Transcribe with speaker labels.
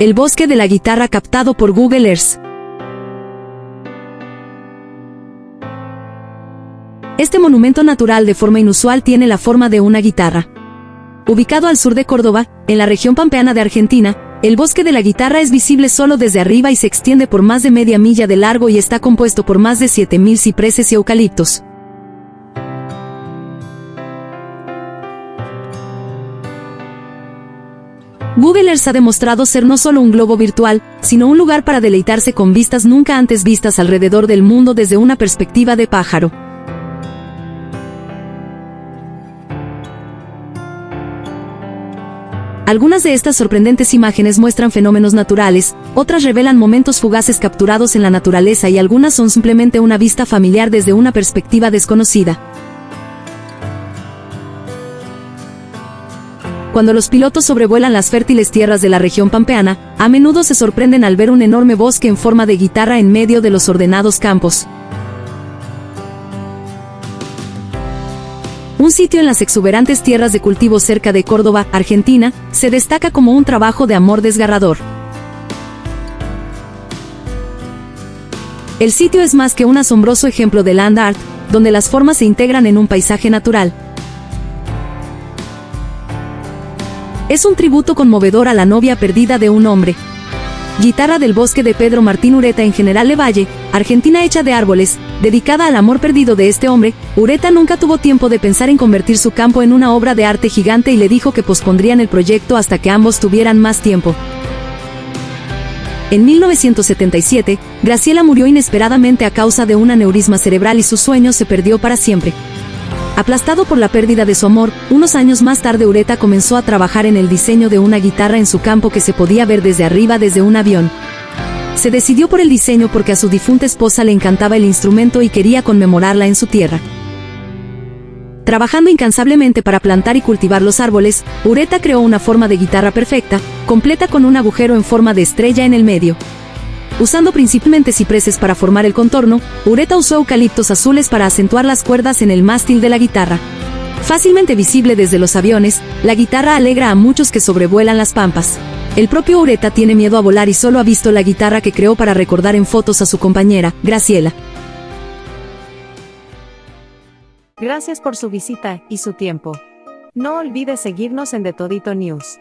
Speaker 1: el bosque de la guitarra captado por Google Earth. Este monumento natural de forma inusual tiene la forma de una guitarra. Ubicado al sur de Córdoba, en la región pampeana de Argentina, el bosque de la guitarra es visible solo desde arriba y se extiende por más de media milla de largo y está compuesto por más de 7.000 cipreses y eucaliptos. Google Earth ha demostrado ser no solo un globo virtual, sino un lugar para deleitarse con vistas nunca antes vistas alrededor del mundo desde una perspectiva de pájaro. Algunas de estas sorprendentes imágenes muestran fenómenos naturales, otras revelan momentos fugaces capturados en la naturaleza y algunas son simplemente una vista familiar desde una perspectiva desconocida. Cuando los pilotos sobrevuelan las fértiles tierras de la región pampeana, a menudo se sorprenden al ver un enorme bosque en forma de guitarra en medio de los ordenados campos. Un sitio en las exuberantes tierras de cultivo cerca de Córdoba, Argentina, se destaca como un trabajo de amor desgarrador. El sitio es más que un asombroso ejemplo de land art, donde las formas se integran en un paisaje natural. Es un tributo conmovedor a la novia perdida de un hombre, Guitarra del bosque de Pedro Martín Ureta en General Valle, Argentina hecha de árboles, dedicada al amor perdido de este hombre, Ureta nunca tuvo tiempo de pensar en convertir su campo en una obra de arte gigante y le dijo que pospondrían el proyecto hasta que ambos tuvieran más tiempo. En 1977, Graciela murió inesperadamente a causa de un aneurisma cerebral y su sueño se perdió para siempre. Aplastado por la pérdida de su amor, unos años más tarde Ureta comenzó a trabajar en el diseño de una guitarra en su campo que se podía ver desde arriba desde un avión. Se decidió por el diseño porque a su difunta esposa le encantaba el instrumento y quería conmemorarla en su tierra. Trabajando incansablemente para plantar y cultivar los árboles, Ureta creó una forma de guitarra perfecta, completa con un agujero en forma de estrella en el medio. Usando principalmente cipreses para formar el contorno, Ureta usó eucaliptos azules para acentuar las cuerdas en el mástil de la guitarra. Fácilmente visible desde los aviones, la guitarra alegra a muchos que sobrevuelan las pampas. El propio Ureta tiene miedo a volar y solo ha visto la guitarra que creó para recordar en fotos a su compañera, Graciela.
Speaker 2: Gracias por su visita y su tiempo. No olvide seguirnos en The Todito News.